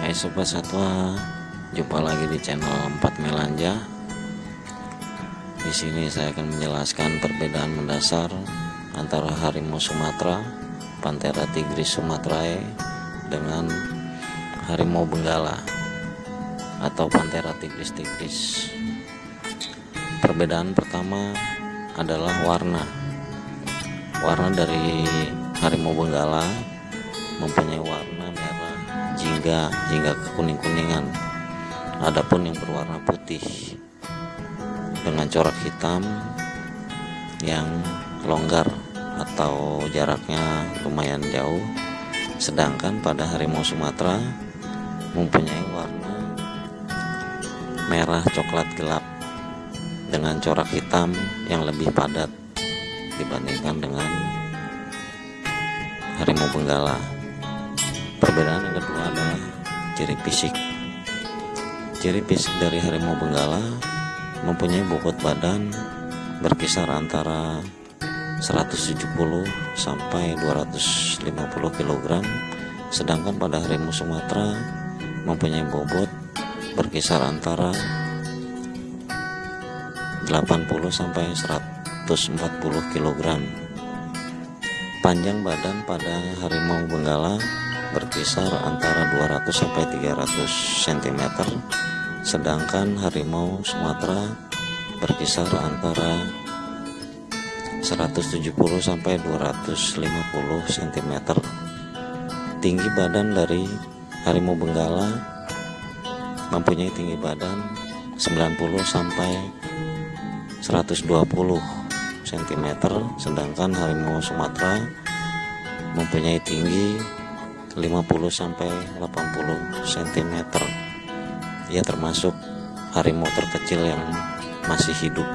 Hai sobat satwa, jumpa lagi di channel 4 Melanja. Di sini saya akan menjelaskan perbedaan mendasar antara harimau Sumatera, Panthera tigris sumatrae dengan harimau benggala atau Panthera tigris tigris. Perbedaan pertama adalah warna. Warna dari harimau benggala mempunyai warna jingga hingga kekuning-kuningan. Adapun yang berwarna putih dengan corak hitam yang longgar atau jaraknya lumayan jauh. Sedangkan pada harimau Sumatera mempunyai warna merah coklat gelap dengan corak hitam yang lebih padat dibandingkan dengan harimau benggala. Perbedaan yang kedua ciri fisik. Ciri fisik dari harimau benggala mempunyai bobot badan berkisar antara 170 sampai 250 kg sedangkan pada harimau Sumatera mempunyai bobot berkisar antara 80 sampai 140 kg panjang badan pada harimau benggala berkisar antara 200 sampai 300 cm sedangkan harimau Sumatera berkisar antara 170 sampai 250 cm tinggi badan dari harimau benggala mempunyai tinggi badan 90 sampai 120 cm sedangkan harimau Sumatera mempunyai tinggi 50 sampai 80 cm. Ia termasuk harimau terkecil yang masih hidup.